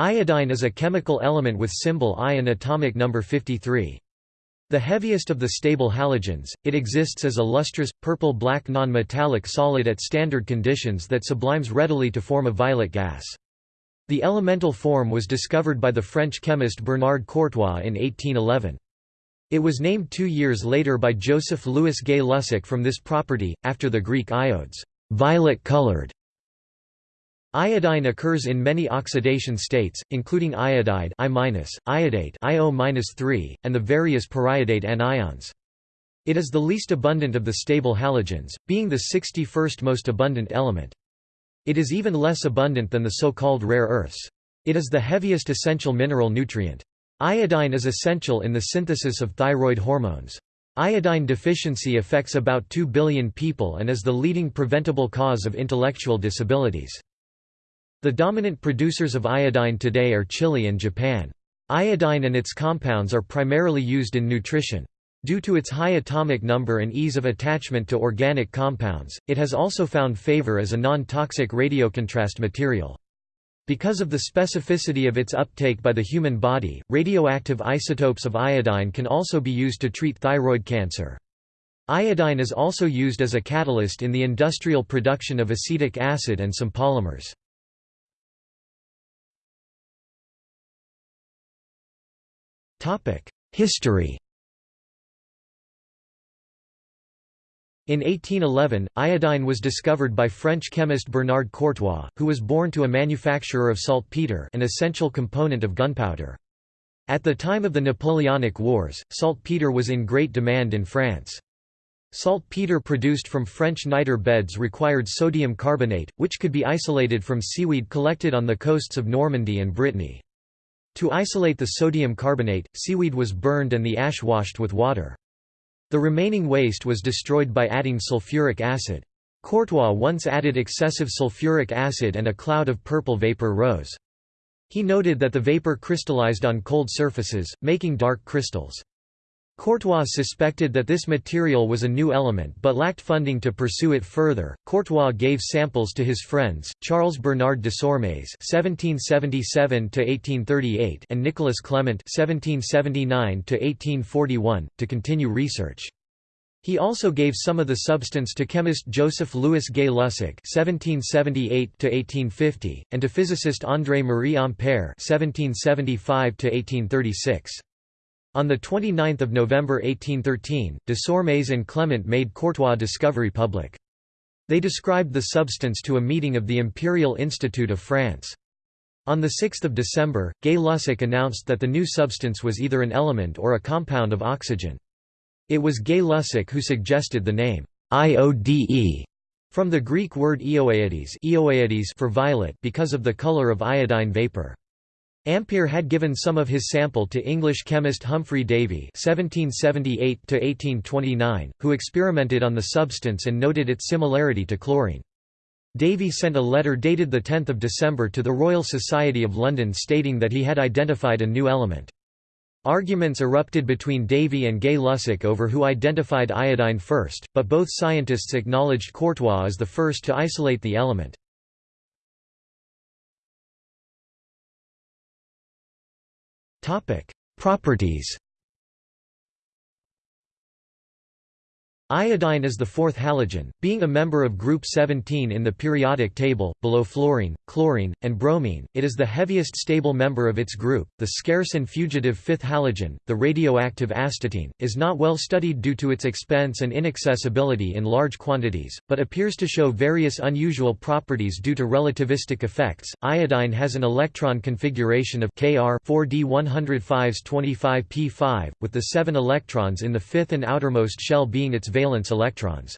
Iodine is a chemical element with symbol I and atomic number 53. The heaviest of the stable halogens, it exists as a lustrous, purple-black non-metallic solid at standard conditions that sublimes readily to form a violet gas. The elemental form was discovered by the French chemist Bernard Courtois in 1811. It was named two years later by Joseph Louis Gay-Lussac from this property, after the Greek iodes violet-colored". Iodine occurs in many oxidation states, including iodide I-, iodate IO-3, and the various periodate anions. It is the least abundant of the stable halogens, being the 61st most abundant element. It is even less abundant than the so-called rare earths. It is the heaviest essential mineral nutrient. Iodine is essential in the synthesis of thyroid hormones. Iodine deficiency affects about 2 billion people and is the leading preventable cause of intellectual disabilities. The dominant producers of iodine today are Chile and Japan. Iodine and its compounds are primarily used in nutrition. Due to its high atomic number and ease of attachment to organic compounds, it has also found favor as a non-toxic radiocontrast material. Because of the specificity of its uptake by the human body, radioactive isotopes of iodine can also be used to treat thyroid cancer. Iodine is also used as a catalyst in the industrial production of acetic acid and some polymers. History In 1811, iodine was discovered by French chemist Bernard Courtois, who was born to a manufacturer of saltpeter an essential component of gunpowder. At the time of the Napoleonic Wars, saltpeter was in great demand in France. Saltpeter produced from French niter beds required sodium carbonate, which could be isolated from seaweed collected on the coasts of Normandy and Brittany. To isolate the sodium carbonate, seaweed was burned and the ash washed with water. The remaining waste was destroyed by adding sulfuric acid. Courtois once added excessive sulfuric acid and a cloud of purple vapor rose. He noted that the vapor crystallized on cold surfaces, making dark crystals. Courtois suspected that this material was a new element but lacked funding to pursue it further. Courtois gave samples to his friends, Charles Bernard Desormes (1777–1838) and Nicolas Clement (1779–1841) to continue research. He also gave some of the substance to chemist Joseph Louis Gay-Lussac (1778–1850) and to physicist André Marie Ampère (1775–1836). On 29 November 1813, Desormes and Clement made Courtois' discovery public. They described the substance to a meeting of the Imperial Institute of France. On 6 December, Gay-Lussac announced that the new substance was either an element or a compound of oxygen. It was Gay-Lussac who suggested the name, IODE, from the Greek word ioaides, ioaides for violet because of the color of iodine vapor. Ampere had given some of his sample to English chemist Humphry Davy (1778–1829), who experimented on the substance and noted its similarity to chlorine. Davy sent a letter dated 10 December to the Royal Society of London stating that he had identified a new element. Arguments erupted between Davy and Gay-Lussac over who identified iodine first, but both scientists acknowledged Courtois as the first to isolate the element. Properties Iodine is the fourth halogen, being a member of group 17 in the periodic table, below fluorine, chlorine, and bromine. It is the heaviest stable member of its group. The scarce and fugitive fifth halogen, the radioactive astatine, is not well studied due to its expense and inaccessibility in large quantities, but appears to show various unusual properties due to relativistic effects. Iodine has an electron configuration of Kr 4d105s 25p5, with the seven electrons in the fifth and outermost shell being its valence electrons.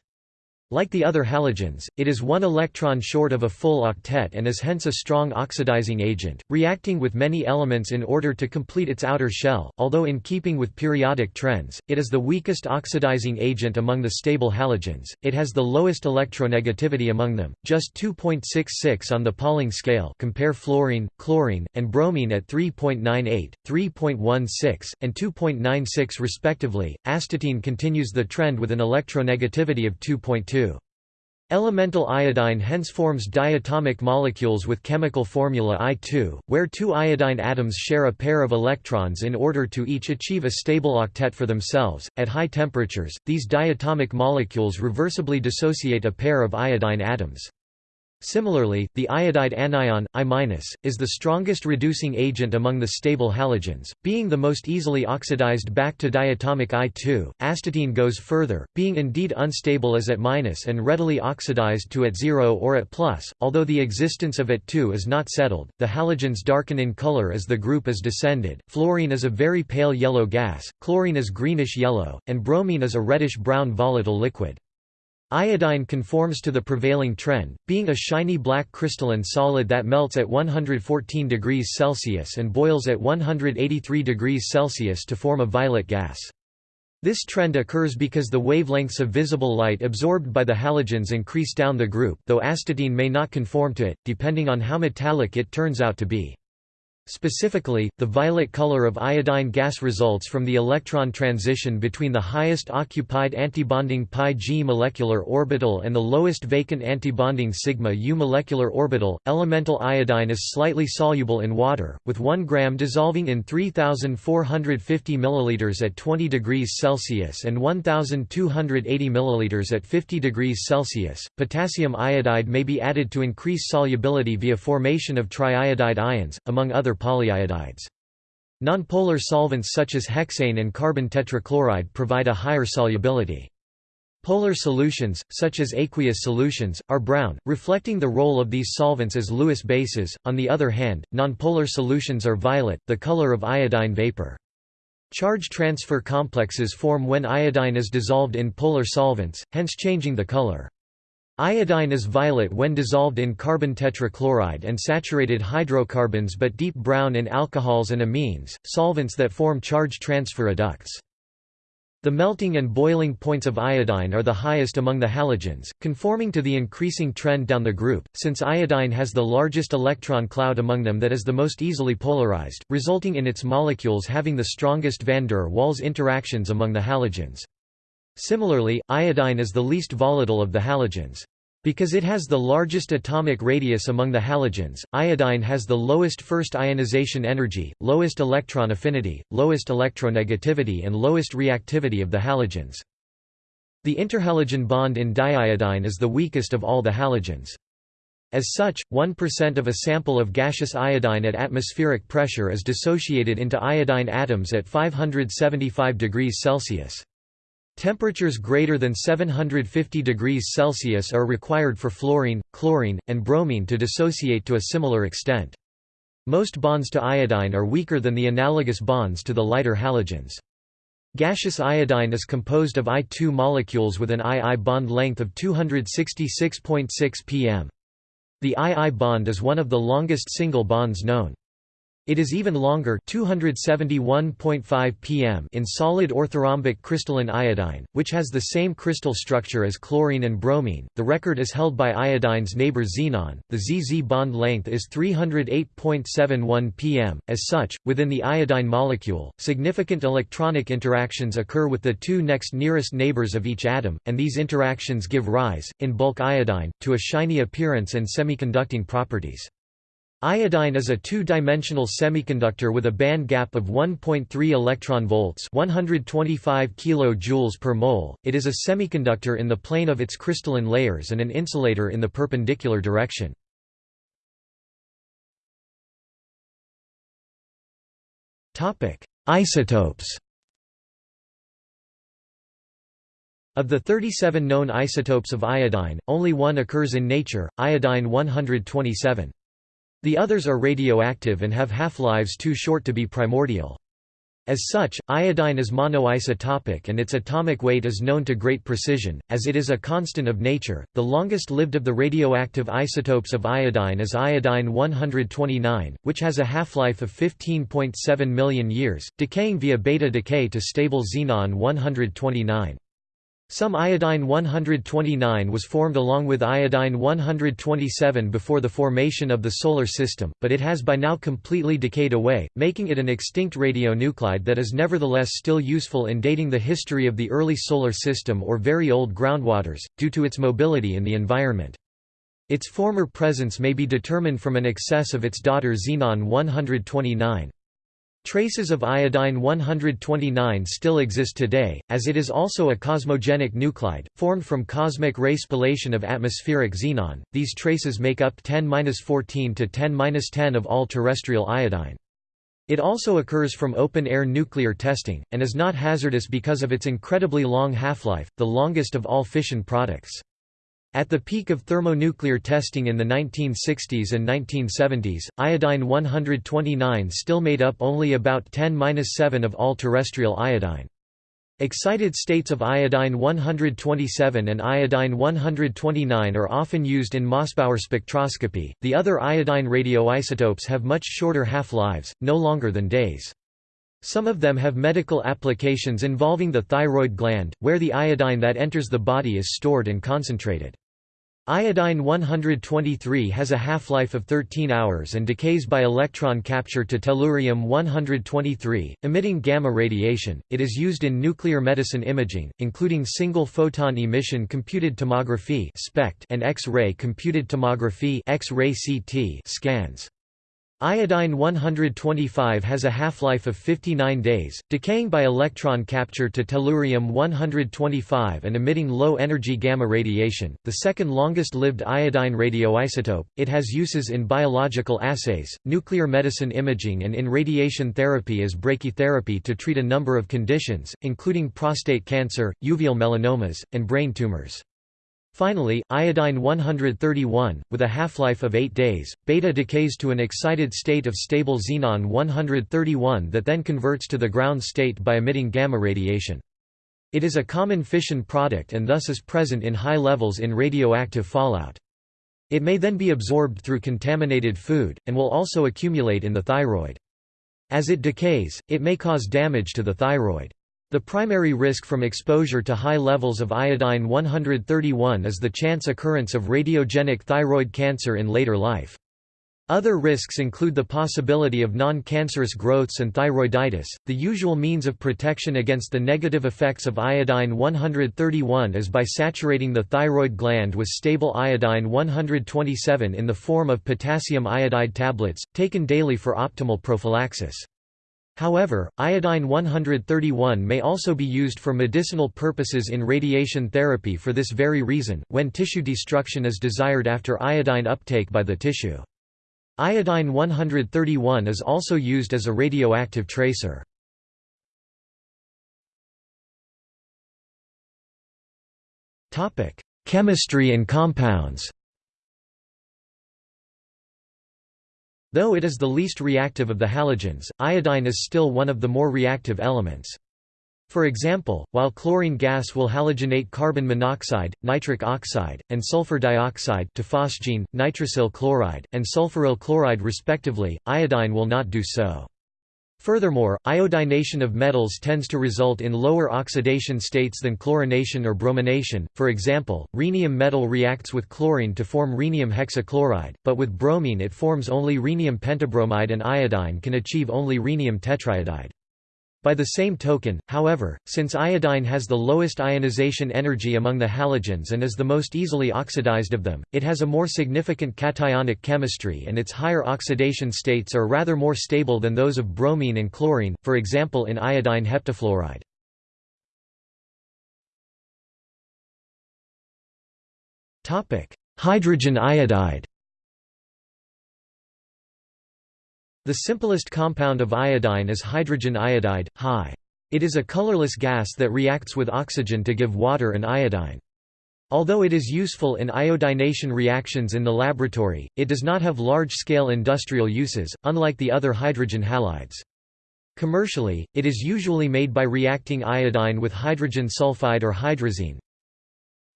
Like the other halogens, it is one electron short of a full octet and is hence a strong oxidizing agent, reacting with many elements in order to complete its outer shell. Although in keeping with periodic trends, it is the weakest oxidizing agent among the stable halogens. It has the lowest electronegativity among them, just 2.66 on the Pauling scale. Compare fluorine, chlorine, and bromine at 3.98, 3.16, and 2.96 respectively. Astatine continues the trend with an electronegativity of 2.2. Elemental iodine hence forms diatomic molecules with chemical formula I2, where two iodine atoms share a pair of electrons in order to each achieve a stable octet for themselves. At high temperatures, these diatomic molecules reversibly dissociate a pair of iodine atoms. Similarly, the iodide anion, I-, is the strongest reducing agent among the stable halogens, being the most easily oxidized back to diatomic I2. Astatine goes further, being indeed unstable as at minus and readily oxidized to at 0 or at plus, although the existence of at 2 is not settled. The halogens darken in color as the group is descended. Fluorine is a very pale yellow gas, chlorine is greenish yellow, and bromine is a reddish brown volatile liquid. Iodine conforms to the prevailing trend, being a shiny black crystalline solid that melts at 114 degrees Celsius and boils at 183 degrees Celsius to form a violet gas. This trend occurs because the wavelengths of visible light absorbed by the halogens increase down the group though astatine may not conform to it, depending on how metallic it turns out to be. Specifically, the violet color of iodine gas results from the electron transition between the highest occupied antibonding πg molecular orbital and the lowest vacant antibonding sigma u molecular orbital. Elemental iodine is slightly soluble in water, with 1 gram dissolving in 3450 ml at 20 degrees Celsius and 1280 ml at 50 degrees Celsius. Potassium iodide may be added to increase solubility via formation of triiodide ions, among other other polyiodides. Nonpolar solvents such as hexane and carbon tetrachloride provide a higher solubility. Polar solutions, such as aqueous solutions, are brown, reflecting the role of these solvents as Lewis bases. On the other hand, nonpolar solutions are violet, the color of iodine vapor. Charge transfer complexes form when iodine is dissolved in polar solvents, hence changing the color. Iodine is violet when dissolved in carbon tetrachloride and saturated hydrocarbons but deep brown in alcohols and amines, solvents that form charge transfer adducts. The melting and boiling points of iodine are the highest among the halogens, conforming to the increasing trend down the group, since iodine has the largest electron cloud among them that is the most easily polarized, resulting in its molecules having the strongest van der Waals interactions among the halogens. Similarly, iodine is the least volatile of the halogens. Because it has the largest atomic radius among the halogens, iodine has the lowest first ionization energy, lowest electron affinity, lowest electronegativity and lowest reactivity of the halogens. The interhalogen bond in diiodine is the weakest of all the halogens. As such, 1% of a sample of gaseous iodine at atmospheric pressure is dissociated into iodine atoms at 575 degrees Celsius. Temperatures greater than 750 degrees Celsius are required for fluorine, chlorine, and bromine to dissociate to a similar extent. Most bonds to iodine are weaker than the analogous bonds to the lighter halogens. Gaseous iodine is composed of I2 molecules with an II bond length of 266.6 pm. The II bond is one of the longest single bonds known. It is even longer 271.5 pm in solid orthorhombic crystalline iodine, which has the same crystal structure as chlorine and bromine. The record is held by iodine's neighbor xenon. The ZZ bond length is 308.71 pm. As such, within the iodine molecule, significant electronic interactions occur with the two next nearest neighbors of each atom, and these interactions give rise, in bulk iodine, to a shiny appearance and semiconducting properties. Iodine is a two-dimensional semiconductor with a band gap of 1.3 electron volts, 125 kilojoules per mole. It is a semiconductor in the plane of its crystalline layers and an insulator in the perpendicular direction. Topic: Isotopes. Of the 37 known isotopes of iodine, only one occurs in nature, iodine 127. The others are radioactive and have half-lives too short to be primordial. As such, iodine is monoisotopic and its atomic weight is known to great precision, as it is a constant of nature. The longest lived of the radioactive isotopes of iodine is iodine 129, which has a half-life of 15.7 million years, decaying via beta decay to stable xenon 129. Some iodine-129 was formed along with iodine-127 before the formation of the Solar System, but it has by now completely decayed away, making it an extinct radionuclide that is nevertheless still useful in dating the history of the early Solar System or very old groundwaters, due to its mobility in the environment. Its former presence may be determined from an excess of its daughter xenon-129. Traces of iodine-129 still exist today, as it is also a cosmogenic nuclide, formed from cosmic ray spallation of atmospheric xenon. These traces make up 10-14 to 10-10 of all terrestrial iodine. It also occurs from open-air nuclear testing, and is not hazardous because of its incredibly long half-life, the longest of all fission products. At the peak of thermonuclear testing in the 1960s and 1970s, iodine-129 still made up only about 10-7 of all terrestrial iodine. Excited states of iodine-127 and iodine-129 are often used in Mossbauer spectroscopy. The other iodine radioisotopes have much shorter half-lives, no longer than days. Some of them have medical applications involving the thyroid gland, where the iodine that enters the body is stored and concentrated. Iodine-123 has a half-life of 13 hours and decays by electron capture to tellurium-123, emitting gamma radiation. It is used in nuclear medicine imaging, including single-photon emission computed tomography (SPECT) and X-ray computed tomography X-ray CT scans. Iodine-125 has a half-life of 59 days, decaying by electron capture to tellurium-125 and emitting low-energy gamma radiation, the second longest-lived iodine radioisotope. It has uses in biological assays, nuclear medicine imaging and in radiation therapy as brachytherapy to treat a number of conditions, including prostate cancer, uveal melanomas, and brain tumors. Finally, iodine-131, with a half-life of 8 days, beta decays to an excited state of stable xenon-131 that then converts to the ground state by emitting gamma radiation. It is a common fission product and thus is present in high levels in radioactive fallout. It may then be absorbed through contaminated food, and will also accumulate in the thyroid. As it decays, it may cause damage to the thyroid. The primary risk from exposure to high levels of iodine-131 is the chance occurrence of radiogenic thyroid cancer in later life. Other risks include the possibility of non-cancerous growths and thyroiditis. The usual means of protection against the negative effects of iodine-131 is by saturating the thyroid gland with stable iodine-127 in the form of potassium iodide tablets, taken daily for optimal prophylaxis. However, iodine-131 may also be used for medicinal purposes in radiation therapy for this very reason, when tissue destruction is desired after iodine uptake by the tissue. Iodine-131 is also used as a radioactive tracer. Chemistry and compounds Though it is the least reactive of the halogens, iodine is still one of the more reactive elements. For example, while chlorine gas will halogenate carbon monoxide, nitric oxide, and sulfur dioxide to phosgene, nitrosyl chloride, and sulfuryl chloride respectively, iodine will not do so. Furthermore, iodination of metals tends to result in lower oxidation states than chlorination or bromination. For example, rhenium metal reacts with chlorine to form rhenium hexachloride, but with bromine it forms only rhenium pentabromide and iodine can achieve only rhenium tetraiodide. By the same token, however, since iodine has the lowest ionization energy among the halogens and is the most easily oxidized of them, it has a more significant cationic chemistry and its higher oxidation states are rather more stable than those of bromine and chlorine, for example in iodine heptafluoride. Hydrogen iodide The simplest compound of iodine is hydrogen iodide, Hi. It is a colorless gas that reacts with oxygen to give water and iodine. Although it is useful in iodination reactions in the laboratory, it does not have large-scale industrial uses, unlike the other hydrogen halides. Commercially, it is usually made by reacting iodine with hydrogen sulfide or hydrazine,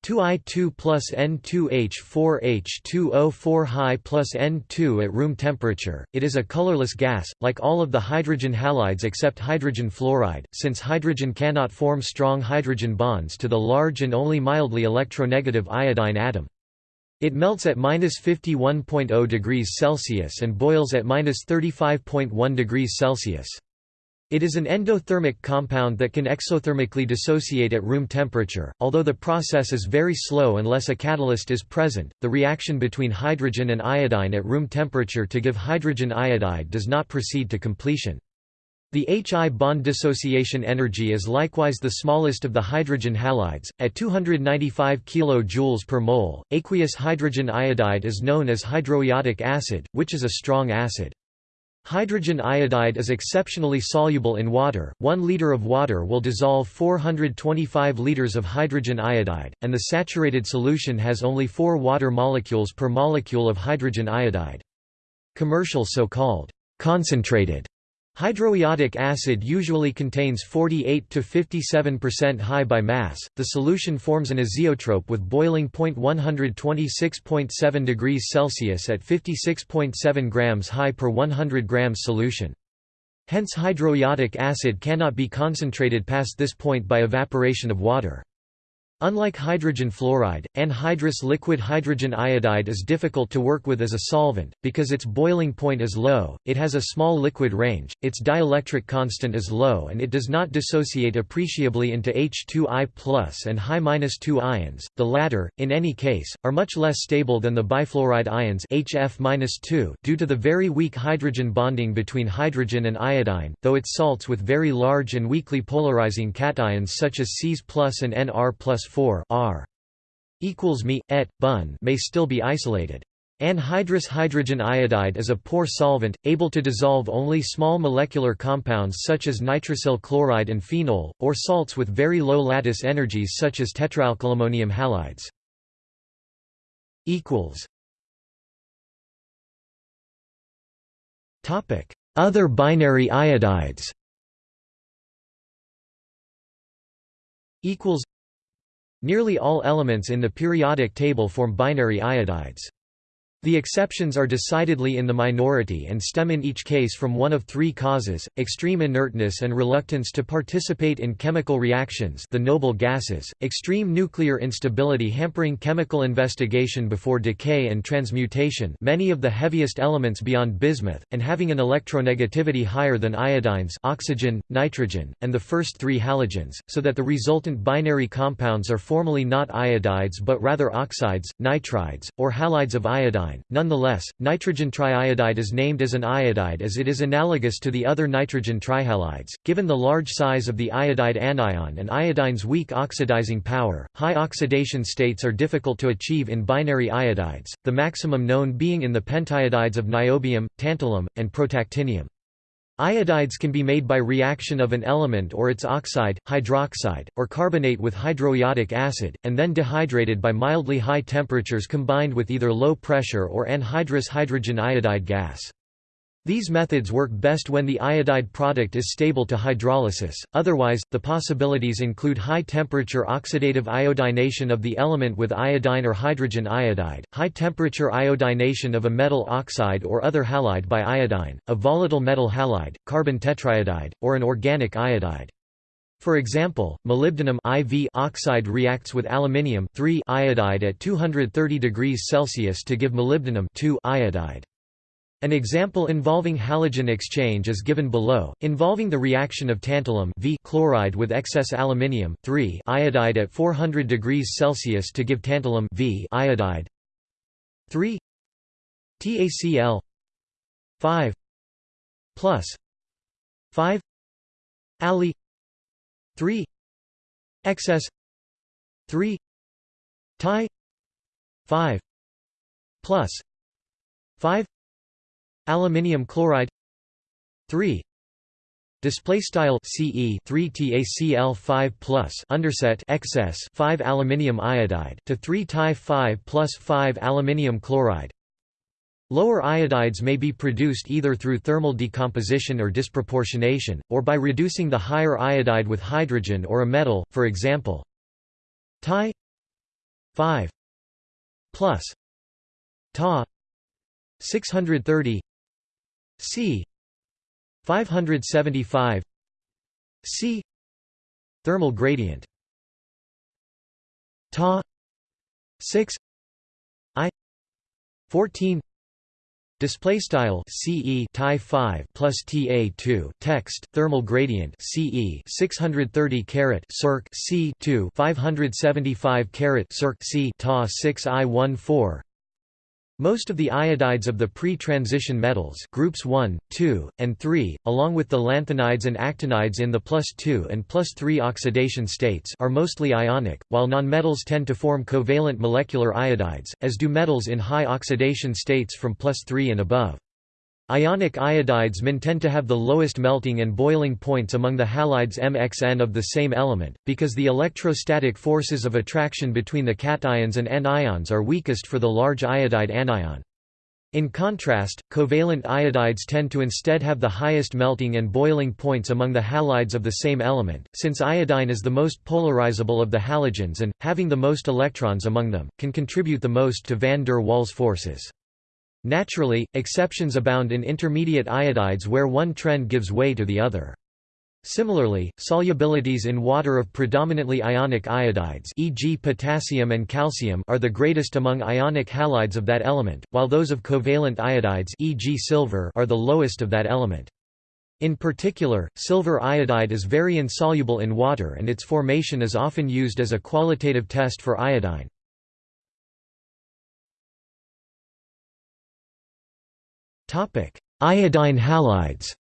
2I2 plus N2H4H2O4 high plus N2 at room temperature. It is a colorless gas, like all of the hydrogen halides except hydrogen fluoride, since hydrogen cannot form strong hydrogen bonds to the large and only mildly electronegative iodine atom. It melts at minus 51.0 degrees Celsius and boils at minus 35.1 degrees Celsius. It is an endothermic compound that can exothermically dissociate at room temperature. Although the process is very slow unless a catalyst is present, the reaction between hydrogen and iodine at room temperature to give hydrogen iodide does not proceed to completion. The Hi bond dissociation energy is likewise the smallest of the hydrogen halides, at 295 kJ per mole. Aqueous hydrogen iodide is known as hydroiodic acid, which is a strong acid. Hydrogen iodide is exceptionally soluble in water, 1 liter of water will dissolve 425 liters of hydrogen iodide, and the saturated solution has only 4 water molecules per molecule of hydrogen iodide. Commercial so-called concentrated Hydroiodic acid usually contains 48 to 57% high by mass. The solution forms an azeotrope with boiling point 126.7 degrees Celsius at 56.7 grams high per 100 grams solution. Hence hydroiodic acid cannot be concentrated past this point by evaporation of water. Unlike hydrogen fluoride, anhydrous liquid hydrogen iodide is difficult to work with as a solvent, because its boiling point is low, it has a small liquid range, its dielectric constant is low and it does not dissociate appreciably into H2I and high-2 ions, the latter, in any case, are much less stable than the bifluoride ions HF due to the very weak hydrogen bonding between hydrogen and iodine, though its salts with very large and weakly polarizing cations such as Cs and Nr 4 R equals Me, et, Bun may still be isolated. Anhydrous hydrogen iodide is a poor solvent, able to dissolve only small molecular compounds such as nitrosyl chloride and phenol, or salts with very low lattice energies such as tetraalkylammonium halides. Other binary iodides Nearly all elements in the periodic table form binary iodides. The exceptions are decidedly in the minority and stem in each case from one of three causes, extreme inertness and reluctance to participate in chemical reactions the noble gases, extreme nuclear instability hampering chemical investigation before decay and transmutation many of the heaviest elements beyond bismuth, and having an electronegativity higher than iodines oxygen, nitrogen, and the first three halogens, so that the resultant binary compounds are formally not iodides but rather oxides, nitrides, or halides of iodine Nonetheless, nitrogen triiodide is named as an iodide as it is analogous to the other nitrogen trihalides. Given the large size of the iodide anion and iodine's weak oxidizing power, high oxidation states are difficult to achieve in binary iodides, the maximum known being in the pentiodides of niobium, tantalum, and protactinium. Iodides can be made by reaction of an element or its oxide, hydroxide, or carbonate with hydroiodic acid, and then dehydrated by mildly high temperatures combined with either low pressure or anhydrous hydrogen iodide gas. These methods work best when the iodide product is stable to hydrolysis, otherwise, the possibilities include high-temperature oxidative iodination of the element with iodine or hydrogen iodide, high-temperature iodination of a metal oxide or other halide by iodine, a volatile metal halide, carbon tetraiodide, or an organic iodide. For example, molybdenum IV oxide reacts with aluminium iodide at 230 degrees Celsius to give molybdenum iodide. An example involving halogen exchange is given below, involving the reaction of tantalum v chloride with excess aluminium iodide at 400 degrees Celsius to give tantalum v iodide. 3 TaCl 5 plus 5 Ali 3 excess 3 Ti 5 plus 5 Aluminium chloride 3 Display style CE 3 TaCl 5 plus underset excess 5 aluminium iodide to 3 Ti 5 plus 5 aluminium chloride. Lower iodides may be produced either through thermal decomposition or disproportionation, or by reducing the higher iodide with hydrogen or a metal, for example, Ti 5 plus Ta 630 C. 575 C. thermal gradient. Ta 6 I. 14 Display style CE tie 5 plus TA 2 text thermal gradient CE 630 caret circ C 2 575 caret circ C. Ta 6 I 14 most of the iodides of the pre-transition metals groups 1, 2, and 3, along with the lanthanides and actinides in the plus 2 and plus 3 oxidation states are mostly ionic, while nonmetals tend to form covalent molecular iodides, as do metals in high oxidation states from plus 3 and above. Ionic iodides tend to have the lowest melting and boiling points among the halides MXN of the same element, because the electrostatic forces of attraction between the cations and anions are weakest for the large iodide anion. In contrast, covalent iodides tend to instead have the highest melting and boiling points among the halides of the same element, since iodine is the most polarizable of the halogens and, having the most electrons among them, can contribute the most to van der Waals forces. Naturally, exceptions abound in intermediate iodides where one trend gives way to the other. Similarly, solubilities in water of predominantly ionic iodides e.g. potassium and calcium are the greatest among ionic halides of that element, while those of covalent iodides e.g. silver are the lowest of that element. In particular, silver iodide is very insoluble in water and its formation is often used as a qualitative test for iodine. Iodine halides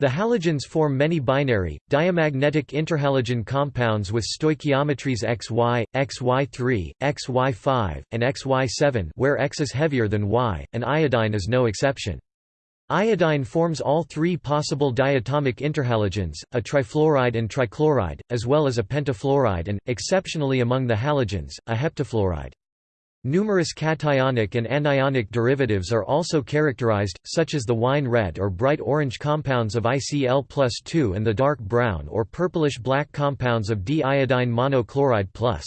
The halogens form many binary, diamagnetic interhalogen compounds with stoichiometries XY, XY3, XY5, and XY7 where X is heavier than Y, and iodine is no exception. Iodine forms all three possible diatomic interhalogens, a trifluoride and trichloride, as well as a pentafluoride and, exceptionally among the halogens, a heptafluoride. Numerous cationic and anionic derivatives are also characterized, such as the wine red or bright orange compounds of ICl plus 2 and the dark brown or purplish-black compounds of D-iodine monochloride plus.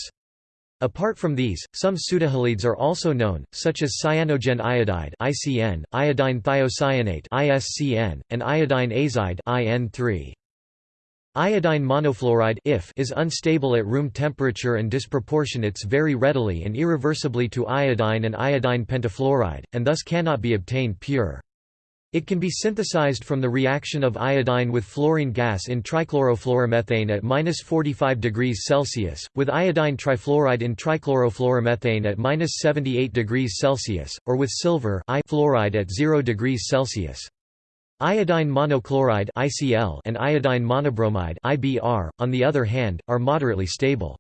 Apart from these, some pseudohalides are also known, such as cyanogen iodide ICN, iodine thiocyanate ISCN, and iodine azide IN3. Iodine monofluoride is unstable at room temperature and disproportionates very readily and irreversibly to iodine and iodine pentafluoride, and thus cannot be obtained pure. It can be synthesized from the reaction of iodine with fluorine gas in trichlorofluoromethane at minus 45 degrees Celsius, with iodine trifluoride in trichlorofluoromethane at minus 78 degrees Celsius, or with silver fluoride at 0 degrees Celsius. Iodine monochloride (ICl) and iodine monobromide (IBr), on the other hand, are moderately stable.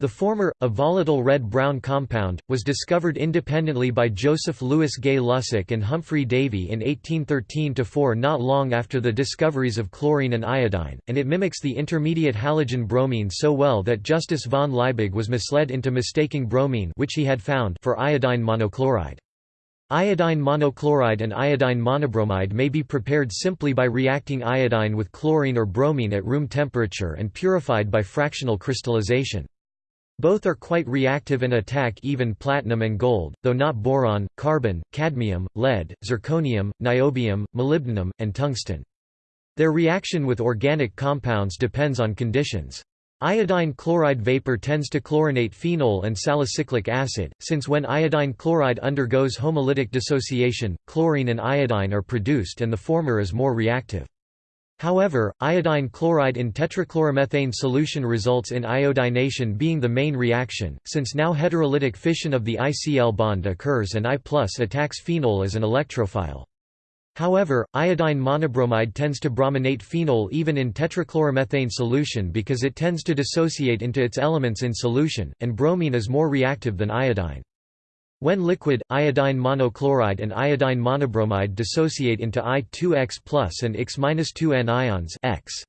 The former, a volatile red-brown compound, was discovered independently by Joseph Louis Gay Lussac and Humphry Davy in 1813–4 not long after the discoveries of chlorine and iodine, and it mimics the intermediate halogen bromine so well that Justus von Liebig was misled into mistaking bromine which he had found for iodine monochloride. Iodine monochloride and iodine monobromide may be prepared simply by reacting iodine with chlorine or bromine at room temperature and purified by fractional crystallization. Both are quite reactive and attack even platinum and gold, though not boron, carbon, cadmium, lead, zirconium, niobium, molybdenum, and tungsten. Their reaction with organic compounds depends on conditions. Iodine chloride vapor tends to chlorinate phenol and salicylic acid, since when iodine chloride undergoes homolytic dissociation, chlorine and iodine are produced and the former is more reactive. However, iodine chloride in tetrachloromethane solution results in iodination being the main reaction, since now heterolytic fission of the ICl bond occurs and I attacks phenol as an electrophile. However, iodine monobromide tends to brominate phenol even in tetrachloromethane solution because it tends to dissociate into its elements in solution, and bromine is more reactive than iodine. When liquid, iodine monochloride and iodine monobromide dissociate into I2X and X-2N ions X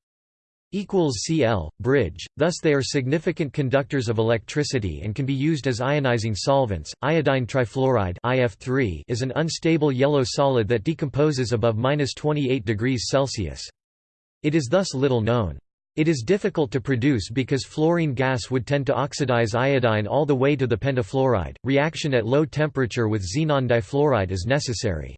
equals Cl, bridge, thus they are significant conductors of electricity and can be used as ionizing solvents. Iodine trifluoride IF3 is an unstable yellow solid that decomposes above -28 degrees Celsius. It is thus little known. It is difficult to produce because fluorine gas would tend to oxidize iodine all the way to the pentafluoride. Reaction at low temperature with xenon difluoride is necessary.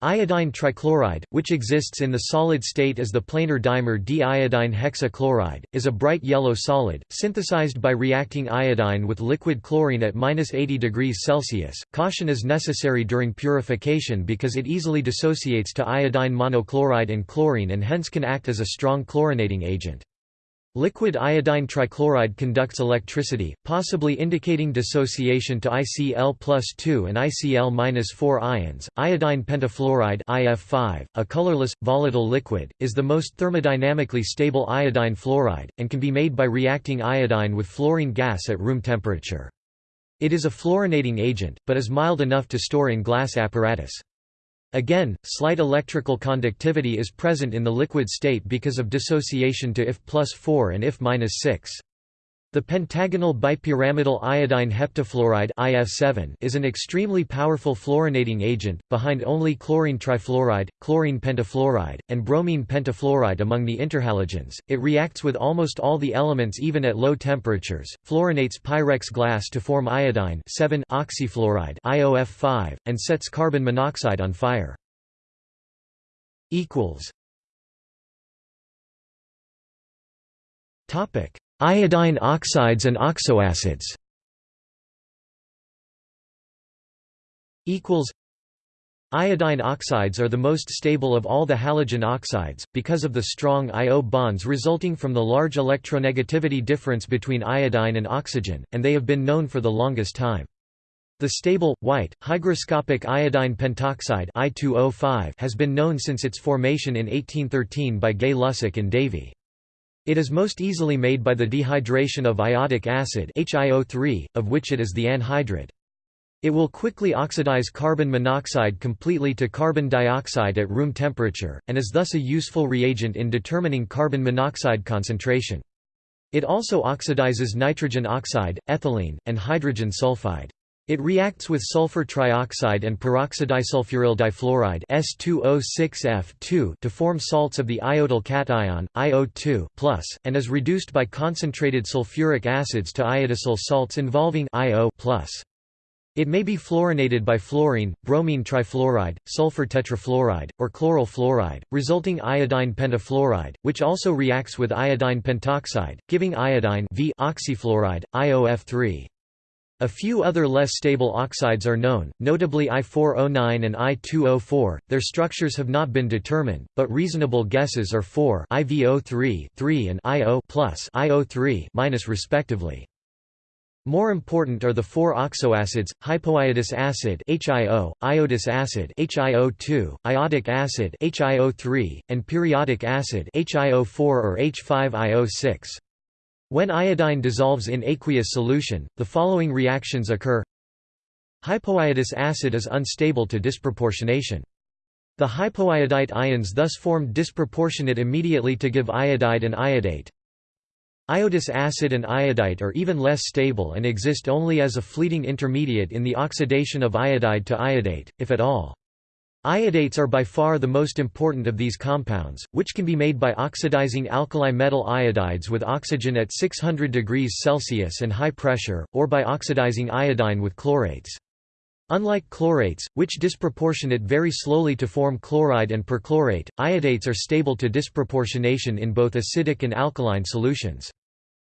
Iodine trichloride, which exists in the solid state as the planar dimer diiodine hexachloride, is a bright yellow solid, synthesized by reacting iodine with liquid chlorine at 80 degrees Celsius. Caution is necessary during purification because it easily dissociates to iodine monochloride and chlorine and hence can act as a strong chlorinating agent. Liquid iodine trichloride conducts electricity, possibly indicating dissociation to ICl plus 2 and ICl 4 ions. Iodine pentafluoride IF5, a colorless, volatile liquid, is the most thermodynamically stable iodine fluoride, and can be made by reacting iodine with fluorine gas at room temperature. It is a fluorinating agent, but is mild enough to store in glass apparatus. Again, slight electrical conductivity is present in the liquid state because of dissociation to IF plus 4 and IF minus 6. The pentagonal bipyramidal iodine heptafluoride IF7 is an extremely powerful fluorinating agent, behind only chlorine trifluoride, chlorine pentafluoride, and bromine pentafluoride among the interhalogens. It reacts with almost all the elements even at low temperatures, fluorinates Pyrex glass to form iodine 7 oxyfluoride IOF5, and sets carbon monoxide on fire. Topic Iodine oxides and oxoacids Iodine oxides are the most stable of all the halogen oxides, because of the strong I-O bonds resulting from the large electronegativity difference between iodine and oxygen, and they have been known for the longest time. The stable, white, hygroscopic iodine pentoxide I2O5 has been known since its formation in 1813 by Gay Lussac and Davy. It is most easily made by the dehydration of iodic acid HiO3, of which it is the anhydride. It will quickly oxidize carbon monoxide completely to carbon dioxide at room temperature, and is thus a useful reagent in determining carbon monoxide concentration. It also oxidizes nitrogen oxide, ethylene, and hydrogen sulfide. It reacts with sulfur trioxide and peroxidisulfuryl difluoride S2O6F2 to form salts of the iodyl cation, IO2+, and is reduced by concentrated sulfuric acids to iodosyl salts involving IO+. It may be fluorinated by fluorine, bromine trifluoride, sulfur tetrafluoride, or chloryl fluoride, resulting iodine pentafluoride, which also reacts with iodine pentoxide, giving iodine v oxyfluoride, IOF3. A few other less stable oxides are known, notably I409 and I2O4. Their structures have not been determined, but reasonable guesses are 4 IVO3 3 and IO plus IO3 minus respectively. More important are the four oxoacids, hypoiodous acid HIO, iodous acid HIO2, iodic acid HIO3, and periodic acid HIO4 or H5IO6. When iodine dissolves in aqueous solution, the following reactions occur Hypoiodous acid is unstable to disproportionation. The hypoiodite ions thus form disproportionate immediately to give iodide and iodate. Iodous acid and iodite are even less stable and exist only as a fleeting intermediate in the oxidation of iodide to iodate, if at all. Iodates are by far the most important of these compounds, which can be made by oxidizing alkali metal iodides with oxygen at 600 degrees Celsius and high pressure, or by oxidizing iodine with chlorates. Unlike chlorates, which disproportionate very slowly to form chloride and perchlorate, iodates are stable to disproportionation in both acidic and alkaline solutions.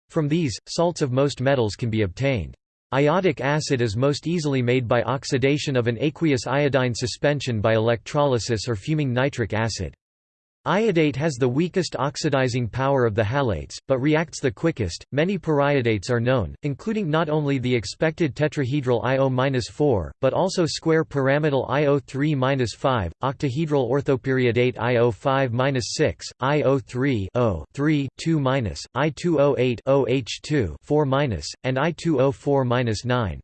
From these, salts of most metals can be obtained. Iodic acid is most easily made by oxidation of an aqueous iodine suspension by electrolysis or fuming nitric acid. Iodate has the weakest oxidizing power of the halates, but reacts the quickest. Many periodates are known, including not only the expected tetrahedral IO-4, but also square pyramidal IO3-5, octahedral orthoperiodate IO5-6, IO3 2 I2O8 OH2 4 and I2O4-9.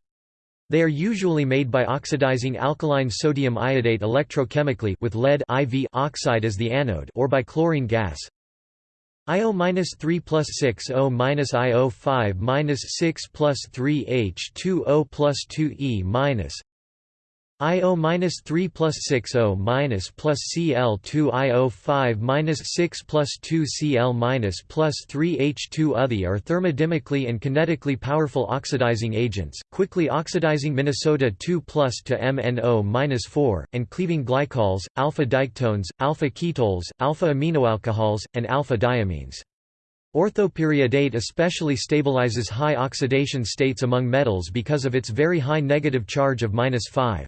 They are usually made by oxidizing alkaline sodium iodate electrochemically with lead IV oxide as the anode or by chlorine gas. IO-3 plus 6 O minus IO5 minus 6 plus 3 H2O plus 2 E minus IO minus 3 plus 6 O minus plus Cl 2 IO 5 minus 6 plus 2 Cl minus plus 3 H2 Other are thermodynamically and kinetically powerful oxidizing agents, quickly oxidizing Minnesota 2 plus to MnO minus 4, and cleaving glycols, alpha diketones, alpha ketols, alpha aminoalcohols, and alpha diamines. Orthoperiodate especially stabilizes high oxidation states among metals because of its very high negative charge of minus 5.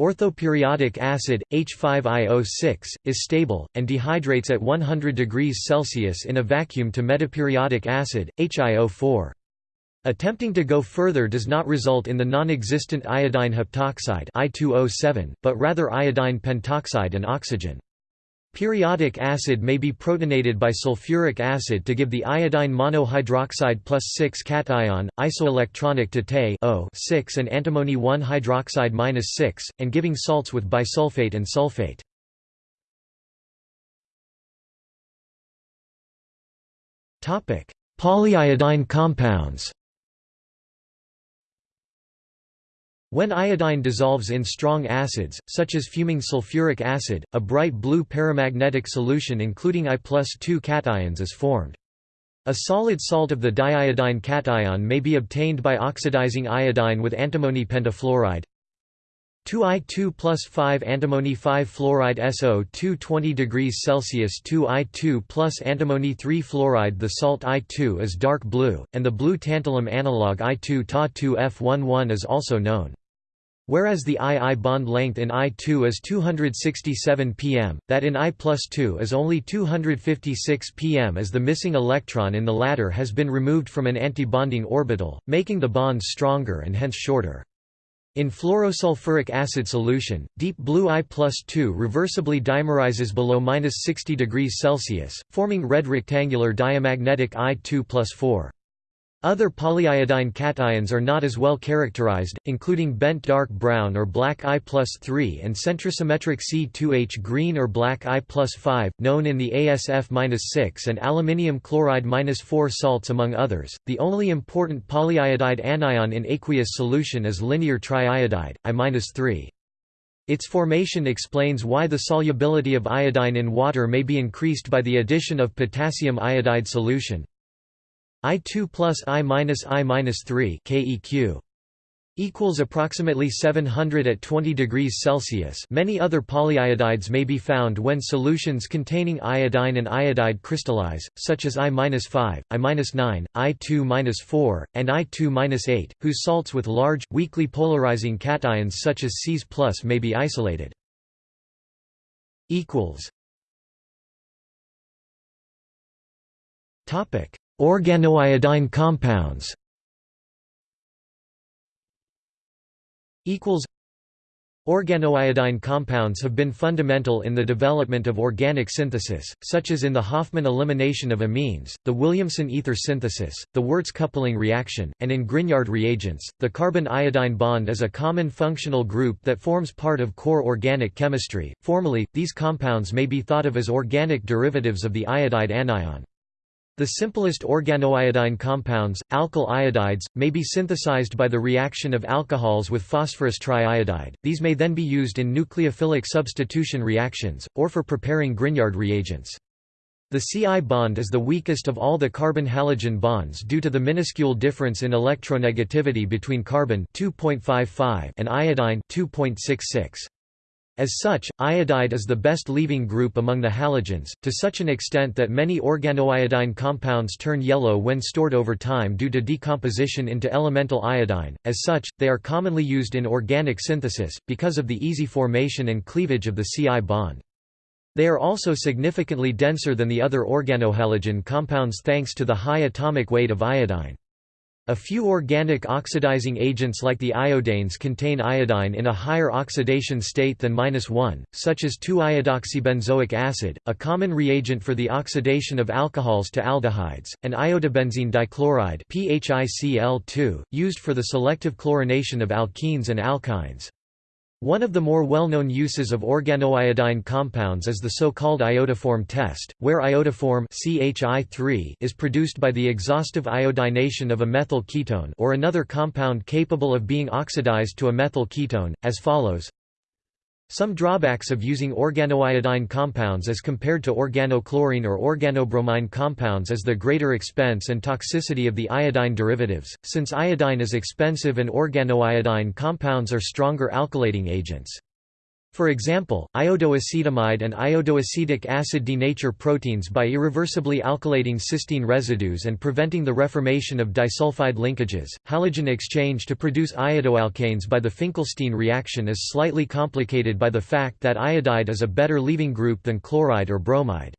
Orthoperiodic acid, H5IO6, is stable, and dehydrates at 100 degrees Celsius in a vacuum to metaperiodic acid, HiO4. Attempting to go further does not result in the non-existent iodine heptoxide I2O7, but rather iodine pentoxide and oxygen. Periodic acid may be protonated by sulfuric acid to give the iodine monohydroxide plus 6 cation, isoelectronic to Te 6 and antimony 1 hydroxide minus 6, and giving salts with bisulfate and sulfate. Polyiodine compounds When iodine dissolves in strong acids, such as fuming sulfuric acid, a bright blue paramagnetic solution including I plus 2 cations is formed. A solid salt of the diiodine cation may be obtained by oxidizing iodine with antimony pentafluoride 2I2 plus 5 antimony 5 fluoride SO2 20 degrees Celsius 2I2 plus antimony 3 fluoride The salt I2 is dark blue, and the blue tantalum analog I2 Ta2F11 is also known. Whereas the II bond length in I2 is 267 pm, that in I plus 2 is only 256 pm as the missing electron in the latter has been removed from an antibonding orbital, making the bonds stronger and hence shorter. In fluorosulfuric acid solution, deep blue I plus 2 reversibly dimerizes below 60 degrees Celsius, forming red rectangular diamagnetic I2 plus 4. Other polyiodine cations are not as well characterized, including bent dark brown or black I plus 3 and centrosymmetric C2H green or black I plus 5, known in the ASF-6 and aluminium chloride-4 salts among others. The only important polyiodide anion in aqueous solution is linear triiodide, I-3. Its formation explains why the solubility of iodine in water may be increased by the addition of potassium iodide solution, I2 plus I minus I minus 3 KEQ equals approximately 700 at 20 degrees Celsius. Many other polyiodides may be found when solutions containing iodine and iodide crystallize, such as I-5, I-9, I2-4, and I2-8, whose salts with large, weakly polarizing cations such as Cs+ may be isolated. equals Topic Organoiodine compounds Organoiodine compounds have been fundamental in the development of organic synthesis, such as in the Hofmann elimination of amines, the Williamson ether synthesis, the Wurtz coupling reaction, and in Grignard reagents. The carbon-iodine bond is a common functional group that forms part of core organic chemistry. Formally, these compounds may be thought of as organic derivatives of the iodide anion. The simplest organoiodine compounds, alkyl iodides, may be synthesized by the reaction of alcohols with phosphorus triiodide, these may then be used in nucleophilic substitution reactions, or for preparing Grignard reagents. The Ci bond is the weakest of all the carbon-halogen bonds due to the minuscule difference in electronegativity between carbon and iodine 2.66. As such, iodide is the best leaving group among the halogens, to such an extent that many organoiodine compounds turn yellow when stored over time due to decomposition into elemental iodine. As such, they are commonly used in organic synthesis, because of the easy formation and cleavage of the Ci bond. They are also significantly denser than the other organohalogen compounds thanks to the high atomic weight of iodine. A few organic oxidizing agents like the iodanes contain iodine in a higher oxidation state than 1, such as 2-iodoxybenzoic acid, a common reagent for the oxidation of alcohols to aldehydes, and iodobenzene dichloride PHICl2, used for the selective chlorination of alkenes and alkynes. One of the more well-known uses of organoiodine compounds is the so-called iodoform test, where iodoform CHI is produced by the exhaustive iodination of a methyl ketone or another compound capable of being oxidized to a methyl ketone, as follows some drawbacks of using organoiodine compounds as compared to organochlorine or organobromine compounds is the greater expense and toxicity of the iodine derivatives, since iodine is expensive and organoiodine compounds are stronger alkylating agents. For example, iodoacetamide and iodoacetic acid denature proteins by irreversibly alkylating cysteine residues and preventing the reformation of disulfide linkages. Halogen exchange to produce iodoalkanes by the Finkelstein reaction is slightly complicated by the fact that iodide is a better leaving group than chloride or bromide.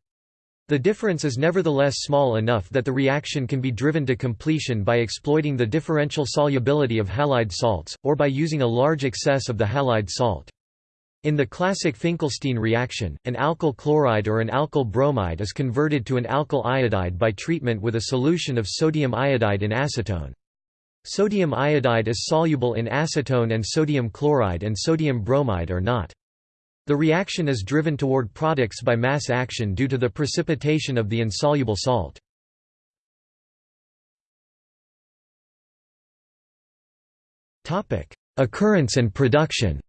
The difference is nevertheless small enough that the reaction can be driven to completion by exploiting the differential solubility of halide salts, or by using a large excess of the halide salt. In the classic Finkelstein reaction, an alkyl chloride or an alkyl bromide is converted to an alkyl iodide by treatment with a solution of sodium iodide in acetone. Sodium iodide is soluble in acetone and sodium chloride and sodium bromide are not. The reaction is driven toward products by mass action due to the precipitation of the insoluble salt. Occurrence and production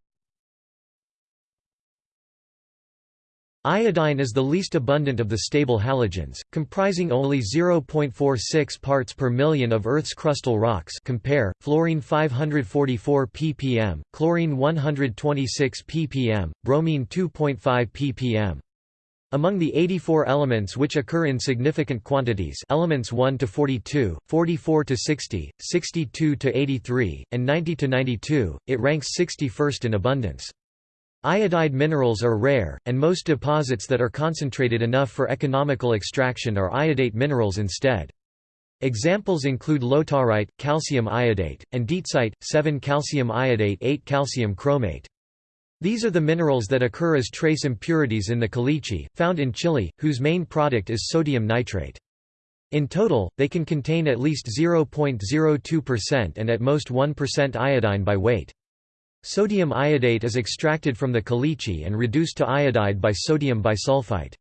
Iodine is the least abundant of the stable halogens, comprising only 0.46 parts per million of Earth's crustal rocks compare, fluorine 544 ppm, chlorine 126 ppm, bromine 2.5 ppm. Among the 84 elements which occur in significant quantities elements 1 to 42, 44 to 60, 62 to 83, and 90 to 92, it ranks 61st in abundance. Iodide minerals are rare, and most deposits that are concentrated enough for economical extraction are iodate minerals instead. Examples include lautarite, calcium iodate, and dietzeite, 7-calcium iodate 8-calcium chromate. These are the minerals that occur as trace impurities in the caliche, found in Chile, whose main product is sodium nitrate. In total, they can contain at least 0.02% and at most 1% iodine by weight. Sodium iodate is extracted from the caliche and reduced to iodide by sodium bisulfite.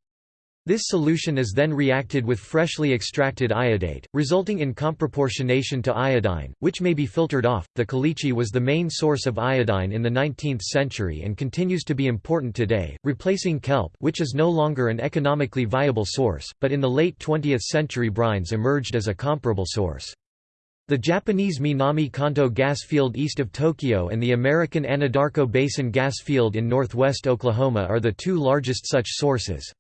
This solution is then reacted with freshly extracted iodate, resulting in comproportionation to iodine, which may be filtered off. The caliche was the main source of iodine in the 19th century and continues to be important today, replacing kelp, which is no longer an economically viable source, but in the late 20th century brines emerged as a comparable source. The Japanese Minami Kanto gas field east of Tokyo and the American Anadarko Basin gas field in northwest Oklahoma are the two largest such sources.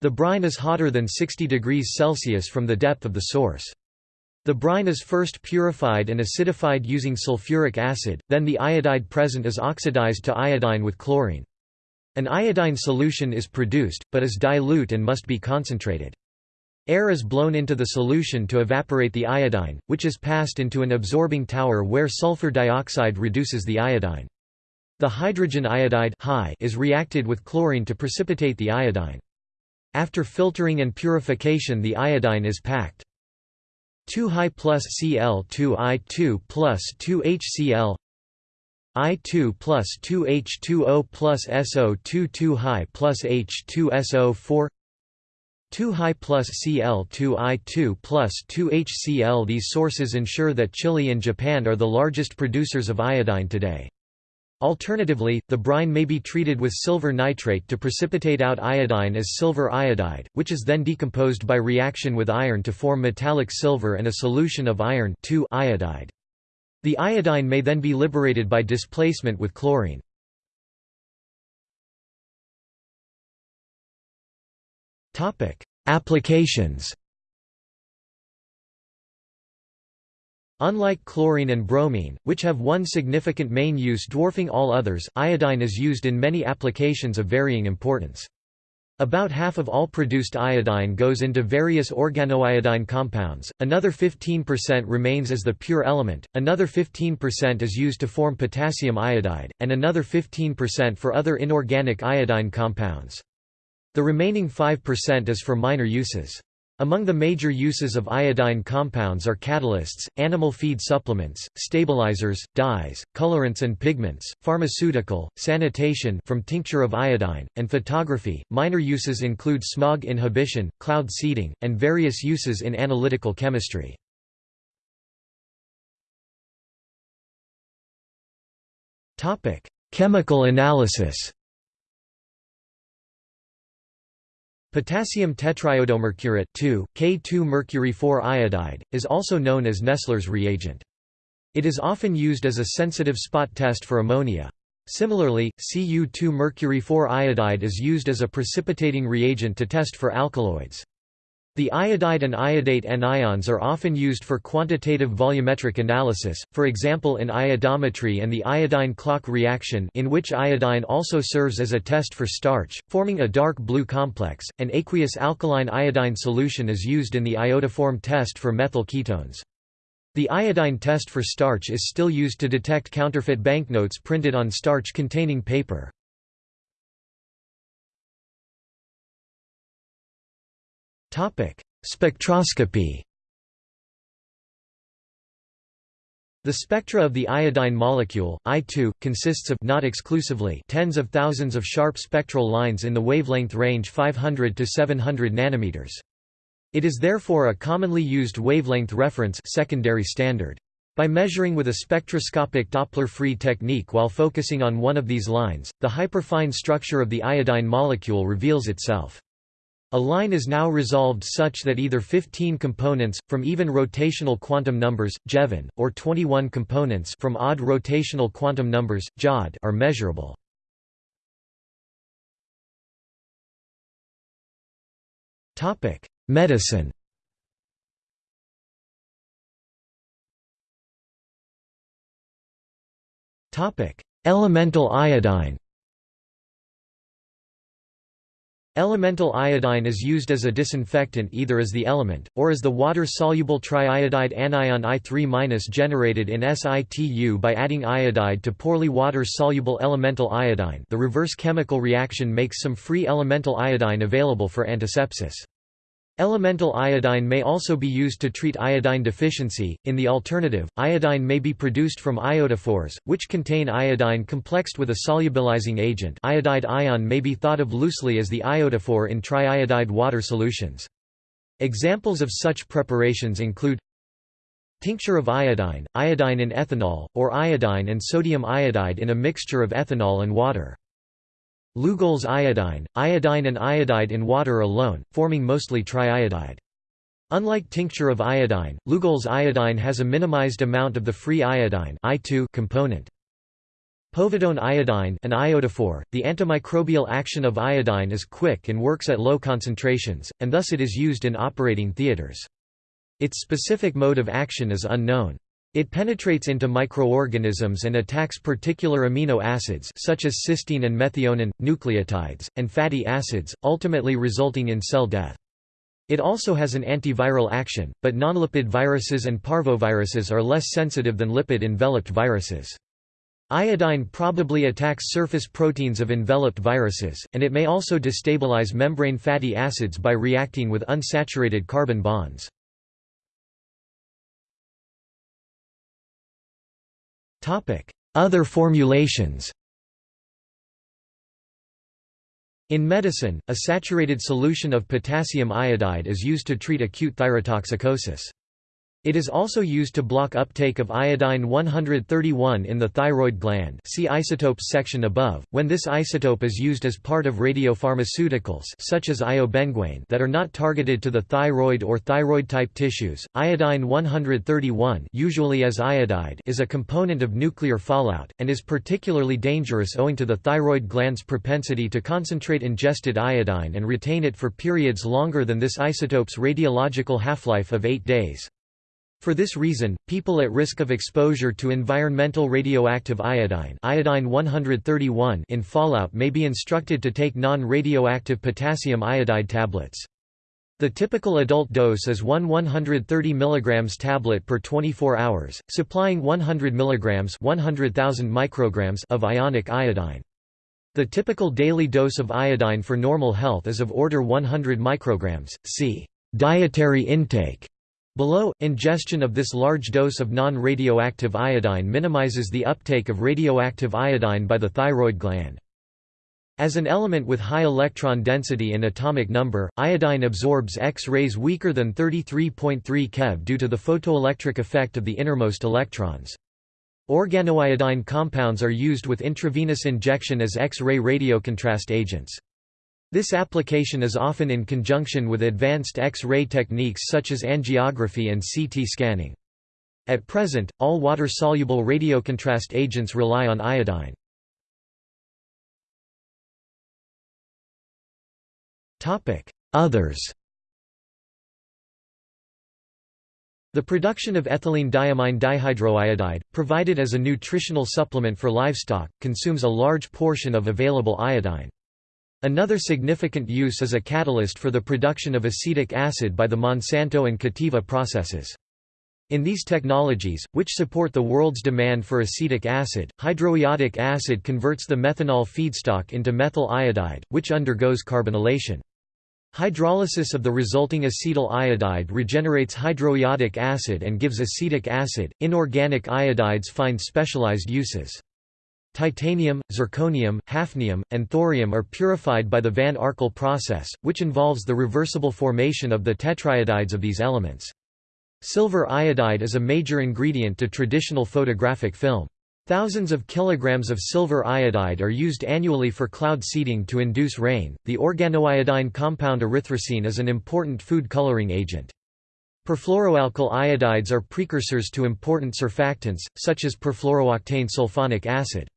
The brine is hotter than 60 degrees Celsius from the depth of the source. The brine is first purified and acidified using sulfuric acid, then the iodide present is oxidized to iodine with chlorine. An iodine solution is produced, but is dilute and must be concentrated. Air is blown into the solution to evaporate the iodine, which is passed into an absorbing tower where sulfur dioxide reduces the iodine. The hydrogen iodide is reacted with chlorine to precipitate the iodine. After filtering and purification the iodine is packed. 2 high plus Cl2 I2 plus 2 HCl I2 plus 2 H2O plus SO2 2 high plus H2SO4 2 high plus Cl2I2 plus 2 HCl These sources ensure that Chile and Japan are the largest producers of iodine today. Alternatively, the brine may be treated with silver nitrate to precipitate out iodine as silver iodide, which is then decomposed by reaction with iron to form metallic silver and a solution of iron iodide. The iodine may then be liberated by displacement with chlorine. Applications Unlike chlorine and bromine, which have one significant main use dwarfing all others, iodine is used in many applications of varying importance. About half of all produced iodine goes into various organoiodine compounds, another 15% remains as the pure element, another 15% is used to form potassium iodide, and another 15% for other inorganic iodine compounds. The remaining 5% is for minor uses. Among the major uses of iodine compounds are catalysts, animal feed supplements, stabilizers, dyes, colorants and pigments, pharmaceutical, sanitation from tincture of iodine, and photography. Minor uses include smog inhibition, cloud seeding, and various uses in analytical chemistry. Topic: Chemical analysis. Potassium tetraiodomercurate 2, K2 mercury 4 iodide, is also known as Nessler's reagent. It is often used as a sensitive spot test for ammonia. Similarly, Cu2 mercury 4 iodide is used as a precipitating reagent to test for alkaloids. The iodide and iodate anions are often used for quantitative volumetric analysis, for example in iodometry and the iodine clock reaction in which iodine also serves as a test for starch, forming a dark blue complex. An aqueous alkaline iodine solution is used in the iodoform test for methyl ketones. The iodine test for starch is still used to detect counterfeit banknotes printed on starch-containing paper. Spectroscopy. The spectra of the iodine molecule, I2, consists of not exclusively tens of thousands of sharp spectral lines in the wavelength range 500 to 700 nanometers. It is therefore a commonly used wavelength reference secondary standard. By measuring with a spectroscopic Doppler-free technique while focusing on one of these lines, the hyperfine structure of the iodine molecule reveals itself. A line is now resolved such that either 15 components, from even rotational quantum numbers, Jevon, or 21 components from odd rotational quantum numbers, Jod, are measurable. Medicine Elemental iodine Elemental iodine is used as a disinfectant either as the element, or as the water-soluble triiodide anion I3- generated in situ by adding iodide to poorly water-soluble elemental iodine the reverse chemical reaction makes some free elemental iodine available for antisepsis. Elemental iodine may also be used to treat iodine deficiency. In the alternative, iodine may be produced from iodophores, which contain iodine complexed with a solubilizing agent. Iodide ion may be thought of loosely as the iodophore in triiodide water solutions. Examples of such preparations include tincture of iodine, iodine in ethanol, or iodine and sodium iodide in a mixture of ethanol and water. Lugol's iodine, iodine and iodide in water alone, forming mostly triiodide. Unlike tincture of iodine, Lugol's iodine has a minimized amount of the free iodine component. Povidone iodine an iodophore, the antimicrobial action of iodine is quick and works at low concentrations, and thus it is used in operating theaters. Its specific mode of action is unknown. It penetrates into microorganisms and attacks particular amino acids such as cysteine and methionine, nucleotides, and fatty acids, ultimately resulting in cell death. It also has an antiviral action, but nonlipid viruses and parvoviruses are less sensitive than lipid-enveloped viruses. Iodine probably attacks surface proteins of enveloped viruses, and it may also destabilize membrane fatty acids by reacting with unsaturated carbon bonds. Other formulations In medicine, a saturated solution of potassium iodide is used to treat acute thyrotoxicosis. It is also used to block uptake of iodine 131 in the thyroid gland see isotopes section above, when this isotope is used as part of radiopharmaceuticals such as iobenguane that are not targeted to the thyroid or thyroid-type tissues. Iodine 131 usually as iodide is a component of nuclear fallout, and is particularly dangerous owing to the thyroid gland's propensity to concentrate ingested iodine and retain it for periods longer than this isotope's radiological half-life of 8 days. For this reason, people at risk of exposure to environmental radioactive iodine, iodine 131 in fallout may be instructed to take non-radioactive potassium iodide tablets. The typical adult dose is 1 130 mg tablet per 24 hours, supplying 100 mg 100,000 micrograms of ionic iodine. The typical daily dose of iodine for normal health is of order 100 micrograms, See dietary intake. Below, ingestion of this large dose of non-radioactive iodine minimizes the uptake of radioactive iodine by the thyroid gland. As an element with high electron density and atomic number, iodine absorbs X-rays weaker than 33.3 keV due to the photoelectric effect of the innermost electrons. Organoiodine compounds are used with intravenous injection as X-ray radiocontrast agents. This application is often in conjunction with advanced X-ray techniques such as angiography and CT scanning. At present, all water-soluble radiocontrast agents rely on iodine. Others The production of ethylene diamine dihydroiodide, provided as a nutritional supplement for livestock, consumes a large portion of available iodine. Another significant use is a catalyst for the production of acetic acid by the Monsanto and Cativa processes. In these technologies, which support the world's demand for acetic acid, hydroiodic acid converts the methanol feedstock into methyl iodide, which undergoes carbonylation. Hydrolysis of the resulting acetyl iodide regenerates hydroiodic acid and gives acetic acid. Inorganic iodides find specialized uses. Titanium, zirconium, hafnium, and thorium are purified by the Van Arkel process, which involves the reversible formation of the tetraiodides of these elements. Silver iodide is a major ingredient to traditional photographic film. Thousands of kilograms of silver iodide are used annually for cloud seeding to induce rain. The organoiodine compound erythrosine is an important food coloring agent. Perfluoroalkyl iodides are precursors to important surfactants, such as perfluorooctane sulfonic acid.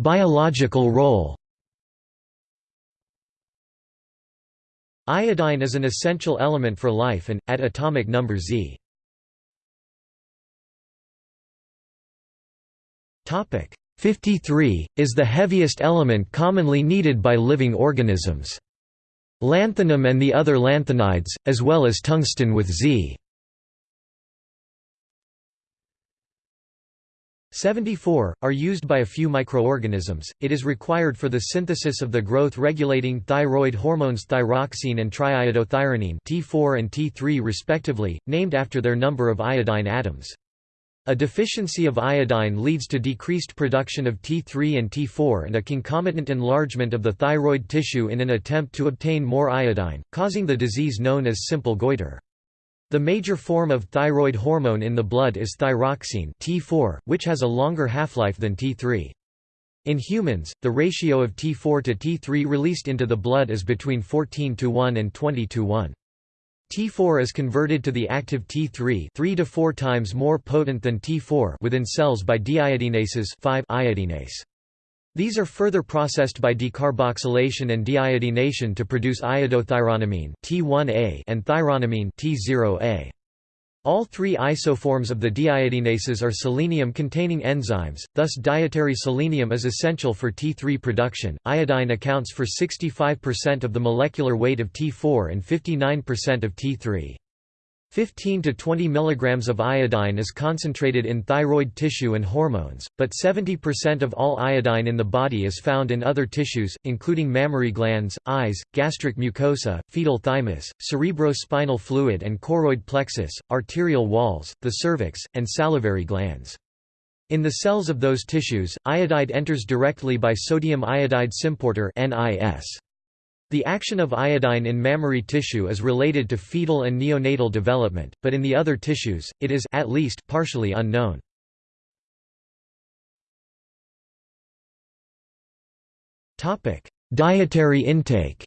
Biological role Iodine is an essential element for life and, at atomic number Z. Topic 53, is the heaviest element commonly needed by living organisms. Lanthanum and the other lanthanides, as well as tungsten with Z. 74, are used by a few microorganisms. It is required for the synthesis of the growth-regulating thyroid hormones thyroxine and triiodothyronine T4 and T3 respectively, named after their number of iodine atoms. A deficiency of iodine leads to decreased production of T3 and T4 and a concomitant enlargement of the thyroid tissue in an attempt to obtain more iodine, causing the disease known as simple goiter. The major form of thyroid hormone in the blood is thyroxine T4, which has a longer half-life than T3. In humans, the ratio of T4 to T3 released into the blood is between 14 to 1 and 20 to 1. T4 is converted to the active T3 3 to 4 times more potent than T4 within cells by deiodinases 5 iodinase. These are further processed by decarboxylation and deiodination to produce iodothyronamine T1A and thyronamine T0A. All three isoforms of the deiodinases are selenium-containing enzymes, thus dietary selenium is essential for T3 production. Iodine accounts for 65% of the molecular weight of T4 and 59% of T3. 15 to 20 mg of iodine is concentrated in thyroid tissue and hormones, but 70% of all iodine in the body is found in other tissues, including mammary glands, eyes, gastric mucosa, fetal thymus, cerebrospinal fluid and choroid plexus, arterial walls, the cervix, and salivary glands. In the cells of those tissues, iodide enters directly by sodium iodide symporter NIS. The action of iodine in mammary tissue is related to fetal and neonatal development, but in the other tissues, it is at least partially unknown. Dietary intake